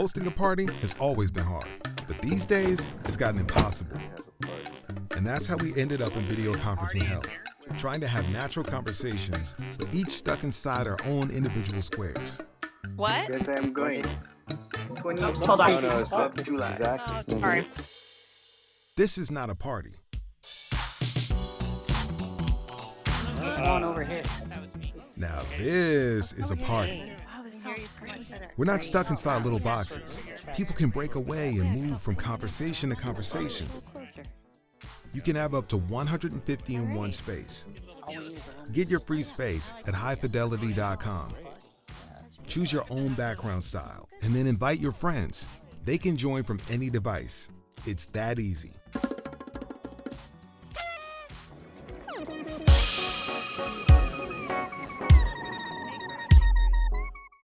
Hosting a party has always been hard, but these days it's gotten impossible. And that's how we ended up in video conferencing hell, trying to have natural conversations, but each stuck inside our own individual squares. What? Yes, I am going. Hold on. No, no, it's uh, July. Exactly. Sorry. This is not a party. on over here. Now this is a party. We're not stuck inside little boxes. People can break away and move from conversation to conversation. You can have up to 150 in one space. Get your free space at highfidelity.com. Choose your own background style and then invite your friends. They can join from any device. It's that easy.